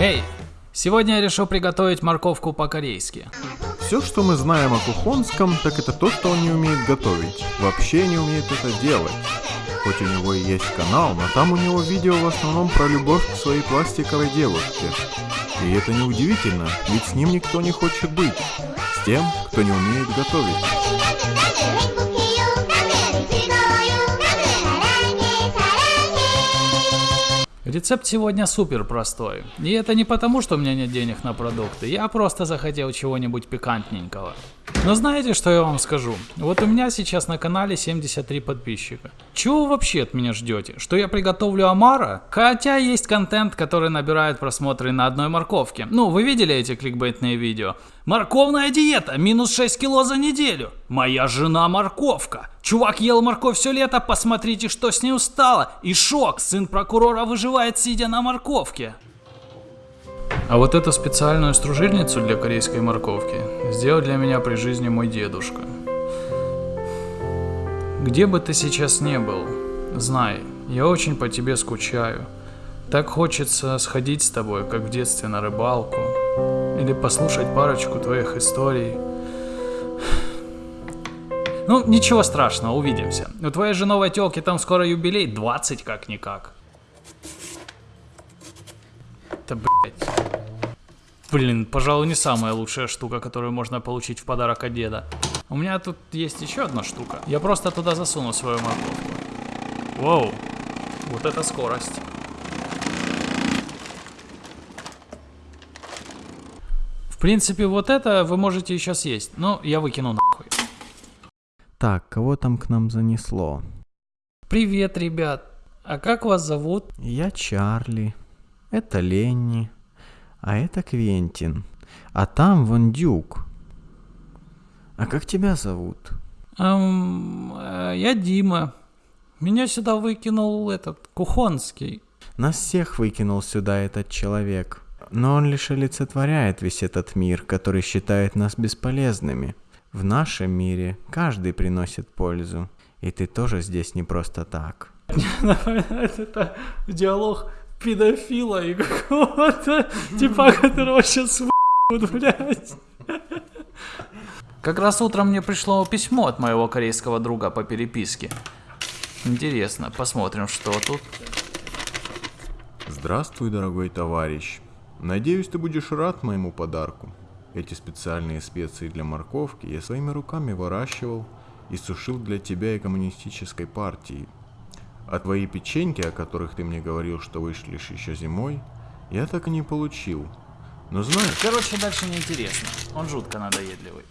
Эй, сегодня я решил приготовить морковку по-корейски. Все, что мы знаем о Кухонском, так это то, что он не умеет готовить. Вообще не умеет это делать. Хоть у него и есть канал, но там у него видео в основном про любовь к своей пластиковой девушке. И это не удивительно, ведь с ним никто не хочет быть. С тем, кто не умеет готовить. Рецепт сегодня супер простой. И это не потому, что у меня нет денег на продукты. Я просто захотел чего-нибудь пикантненького. Но знаете, что я вам скажу? Вот у меня сейчас на канале 73 подписчика. Чего вы вообще от меня ждете? Что я приготовлю омара? Хотя есть контент, который набирает просмотры на одной морковке. Ну, вы видели эти кликбейтные видео? Морковная диета, минус 6 кило за неделю. Моя жена морковка. Чувак ел морковь все лето, посмотрите, что с ней стало. И шок, сын прокурора выживает, сидя на морковке. А вот эту специальную стружильницу для корейской морковки сделал для меня при жизни мой дедушка. Где бы ты сейчас не был, знай, я очень по тебе скучаю. Так хочется сходить с тобой, как в детстве на рыбалку, или послушать парочку твоих историй. Ну, ничего страшного, увидимся. У твоей же новой телки там скоро юбилей, 20 как-никак. Да блять. Блин, пожалуй, не самая лучшая штука, которую можно получить в подарок от деда. У меня тут есть еще одна штука. Я просто туда засуну свою морковку. Воу, вот это скорость. В принципе, вот это вы можете еще съесть, но я выкину нахуй. Так, кого там к нам занесло? Привет, ребят. А как вас зовут? Я Чарли. Это Ленни. А это Квентин. А там вон Дюк. А как тебя зовут? Эм, я Дима. Меня сюда выкинул этот, Кухонский. Нас всех выкинул сюда этот человек. Но он лишь олицетворяет весь этот мир, который считает нас бесполезными. В нашем мире каждый приносит пользу. И ты тоже здесь не просто так. Это диалог педофила и какого-то типа, которого сейчас в***ут, блядь. Как раз утром мне пришло письмо от моего корейского друга по переписке. Интересно, посмотрим, что тут. Здравствуй, дорогой товарищ. Надеюсь, ты будешь рад моему подарку. Эти специальные специи для морковки я своими руками выращивал и сушил для тебя и коммунистической партии. А твои печеньки, о которых ты мне говорил, что вышли еще зимой, я так и не получил. Но знаешь... Короче, дальше неинтересно. Он жутко надоедливый.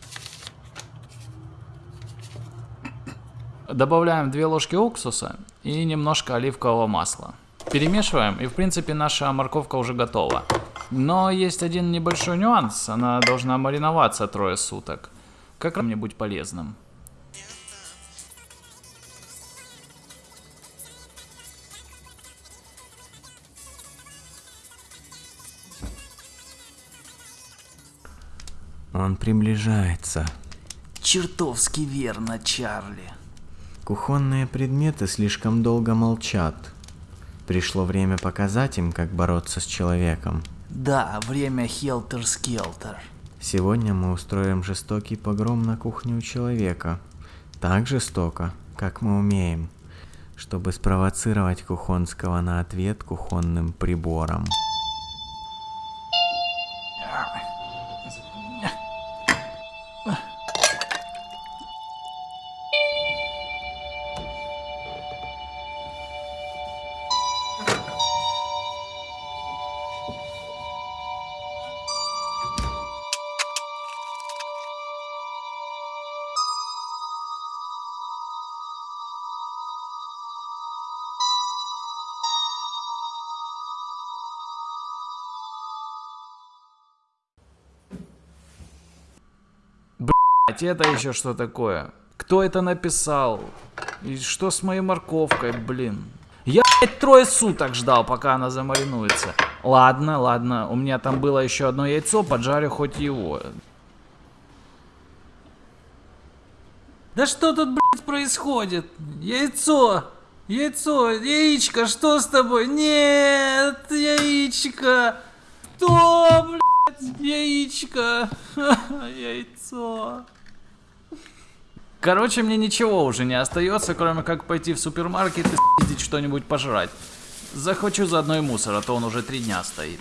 Добавляем 2 ложки уксуса и немножко оливкового масла. Перемешиваем, и в принципе наша морковка уже готова. Но есть один небольшой нюанс, она должна мариноваться трое суток. Как мне быть полезным? Он приближается. Чертовски верно, Чарли. Кухонные предметы слишком долго молчат. Пришло время показать им, как бороться с человеком. Да, время хелтер-скелтер. Сегодня мы устроим жестокий погром на кухню у человека. Так жестоко, как мы умеем, чтобы спровоцировать Кухонского на ответ кухонным прибором. Блять, это еще что такое? Кто это написал? И что с моей морковкой, блин? Я, блядь, трое суток ждал, пока она замаринуется. Ладно, ладно, у меня там было еще одно яйцо, поджарю хоть его. Да что тут, блядь, происходит? Яйцо! Яйцо! Яичко, что с тобой? Нет, яичко! Что, блядь, яичко, яйцо. Короче, мне ничего уже не остается, кроме как пойти в супермаркет и съездить что-нибудь пожрать. Захочу заодно и мусор, а то он уже три дня стоит.